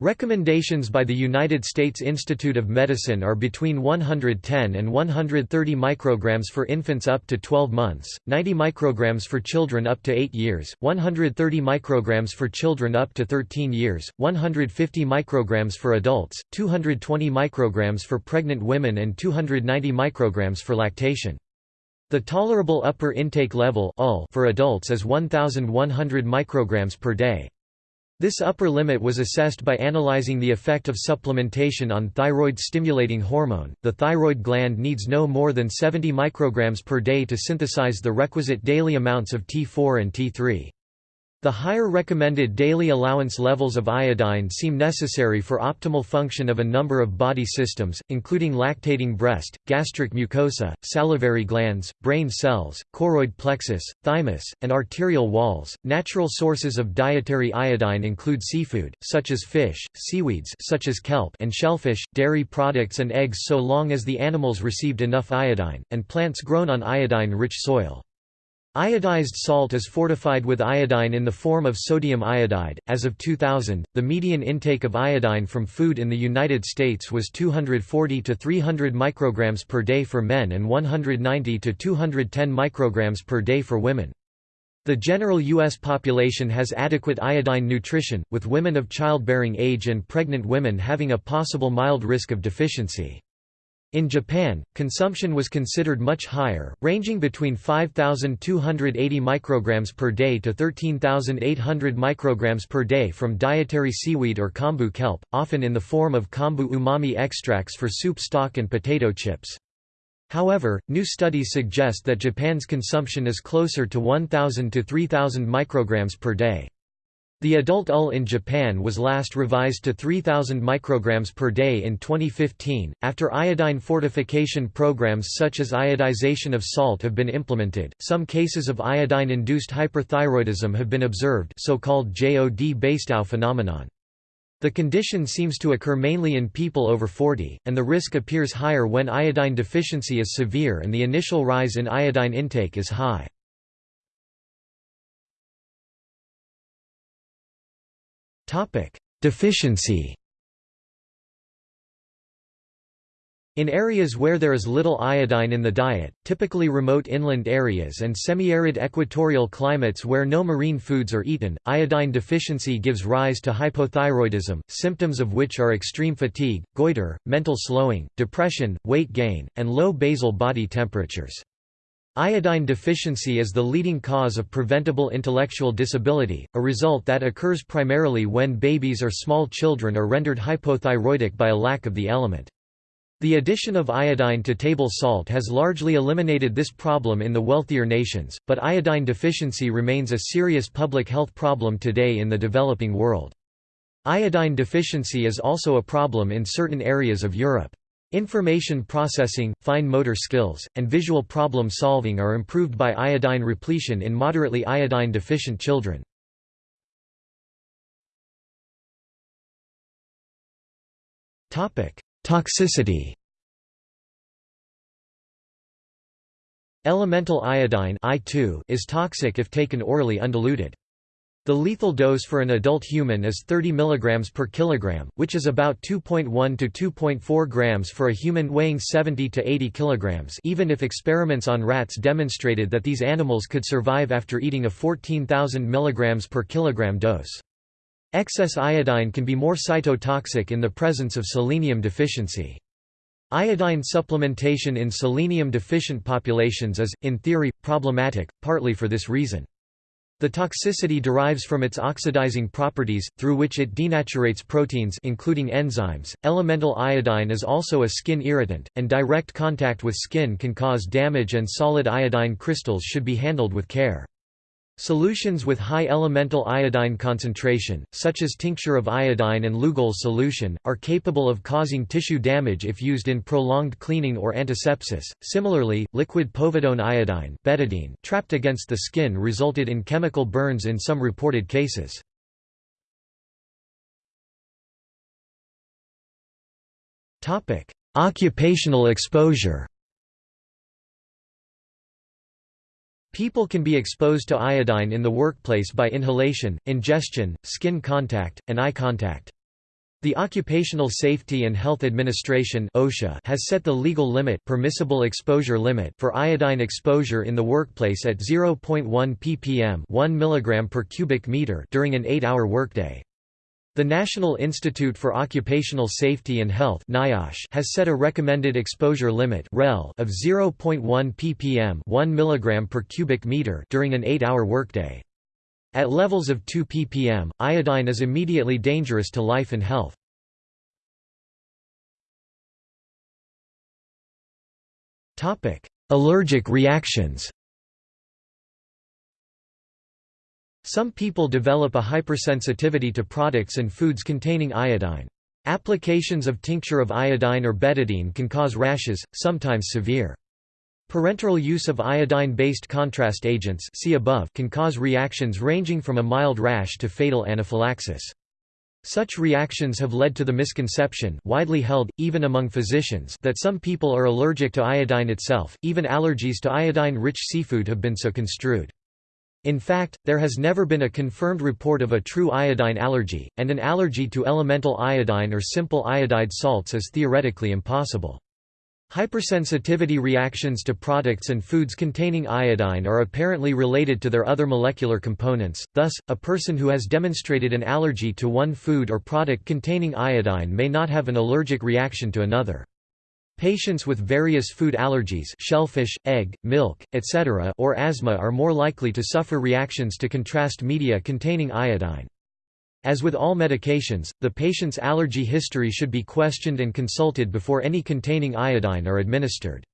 Recommendations by the United States Institute of Medicine are between 110 and 130 micrograms for infants up to 12 months, 90 micrograms for children up to 8 years, 130 micrograms for children up to 13 years, 150 micrograms for adults, 220 micrograms for pregnant women and 290 micrograms for lactation. The tolerable upper intake level for adults is 1100 micrograms per day. This upper limit was assessed by analyzing the effect of supplementation on thyroid-stimulating hormone. The thyroid gland needs no more than 70 micrograms per day to synthesize the requisite daily amounts of T4 and T3. The higher recommended daily allowance levels of iodine seem necessary for optimal function of a number of body systems, including lactating breast, gastric mucosa, salivary glands, brain cells, choroid plexus, thymus, and arterial walls. Natural sources of dietary iodine include seafood, such as fish, seaweeds, such as kelp, and shellfish, dairy products and eggs so long as the animals received enough iodine, and plants grown on iodine-rich soil. Iodized salt is fortified with iodine in the form of sodium iodide. As of 2000, the median intake of iodine from food in the United States was 240 to 300 micrograms per day for men and 190 to 210 micrograms per day for women. The general U.S. population has adequate iodine nutrition, with women of childbearing age and pregnant women having a possible mild risk of deficiency. In Japan, consumption was considered much higher, ranging between 5,280 micrograms per day to 13,800 micrograms per day from dietary seaweed or kombu kelp, often in the form of kombu umami extracts for soup stock and potato chips. However, new studies suggest that Japan's consumption is closer to 1,000 to 3,000 micrograms per day. The adult UL in Japan was last revised to 3000 micrograms per day in 2015 after iodine fortification programs such as iodization of salt have been implemented. Some cases of iodine induced hyperthyroidism have been observed, so-called JOD-Basedow phenomenon. The condition seems to occur mainly in people over 40, and the risk appears higher when iodine deficiency is severe and the initial rise in iodine intake is high. Topic: Deficiency. In areas where there is little iodine in the diet, typically remote inland areas and semi-arid equatorial climates where no marine foods are eaten, iodine deficiency gives rise to hypothyroidism, symptoms of which are extreme fatigue, goiter, mental slowing, depression, weight gain, and low basal body temperatures. Iodine deficiency is the leading cause of preventable intellectual disability, a result that occurs primarily when babies or small children are rendered hypothyroidic by a lack of the element. The addition of iodine to table salt has largely eliminated this problem in the wealthier nations, but iodine deficiency remains a serious public health problem today in the developing world. Iodine deficiency is also a problem in certain areas of Europe. Information processing, fine motor skills, and visual problem solving are improved by iodine repletion in moderately iodine deficient children. Toxicity Elemental iodine is toxic if taken orally undiluted. The lethal dose for an adult human is 30 mg per kilogram, which is about 2.1 to 2.4 grams for a human weighing 70 to 80 kilograms even if experiments on rats demonstrated that these animals could survive after eating a 14,000 mg per kilogram dose. Excess iodine can be more cytotoxic in the presence of selenium deficiency. Iodine supplementation in selenium-deficient populations is, in theory, problematic, partly for this reason. The toxicity derives from its oxidizing properties, through which it denaturates proteins including enzymes. Elemental iodine is also a skin irritant, and direct contact with skin can cause damage and solid iodine crystals should be handled with care. Solutions with high elemental iodine concentration, such as tincture of iodine and Lugol solution, are capable of causing tissue damage if used in prolonged cleaning or antisepsis. Similarly, liquid povidone iodine betadine trapped against the skin resulted in chemical burns in some reported cases. Occupational exposure People can be exposed to iodine in the workplace by inhalation, ingestion, skin contact, and eye contact. The Occupational Safety and Health Administration (OSHA) has set the legal limit, permissible exposure limit for iodine exposure in the workplace at 0.1 ppm, 1 mg per cubic meter during an 8-hour workday. The National Institute for Occupational Safety and Health has set a recommended exposure limit of 0.1 ppm 1 mg per cubic meter during an 8-hour workday. At levels of 2 ppm, iodine is immediately dangerous to life and health. Allergic reactions Some people develop a hypersensitivity to products and foods containing iodine. Applications of tincture of iodine or betadine can cause rashes, sometimes severe. Parenteral use of iodine-based contrast agents see above can cause reactions ranging from a mild rash to fatal anaphylaxis. Such reactions have led to the misconception widely held, even among physicians that some people are allergic to iodine itself, even allergies to iodine-rich seafood have been so construed. In fact, there has never been a confirmed report of a true iodine allergy, and an allergy to elemental iodine or simple iodide salts is theoretically impossible. Hypersensitivity reactions to products and foods containing iodine are apparently related to their other molecular components, thus, a person who has demonstrated an allergy to one food or product containing iodine may not have an allergic reaction to another. Patients with various food allergies shellfish, egg, milk, etc. or asthma are more likely to suffer reactions to contrast media containing iodine. As with all medications, the patient's allergy history should be questioned and consulted before any containing iodine are administered.